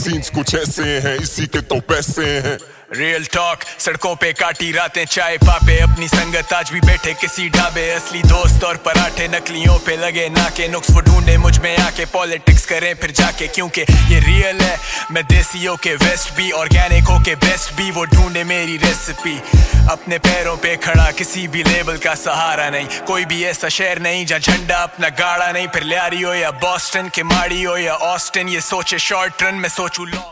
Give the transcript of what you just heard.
Scenes कुछ ऐसे हैं, इसी के तो पैसे हैं। रियल टॉक सड़कों पे काटी रातें, चाय पापे। अपनी संगत आज भी बैठे किसी ढाबे। असली दोस्त और पराठे नकलियों पे लगे नाके। नुक्स वो ढूंढे, मुझमें आके पॉलिटिक्स करें, फिर जाके क्योंकि ये रियल है। मैं देसियों के वेस्ट भी ऑर्गेनिक हो के बेस्ट भी, वो ढूंढे मेरी रेसिपी अपने पैरों पे खड़ा किसी भी लेवल का सहारा नहीं। कोई भी ऐसा शहर नहीं जहाँ झंडा अपना गाड़ा नहीं। फिर लियारी हो या बॉस्टन के माड़ी हो या ऑस्टन ये सोचे शॉर्ट रन में सोचू too long.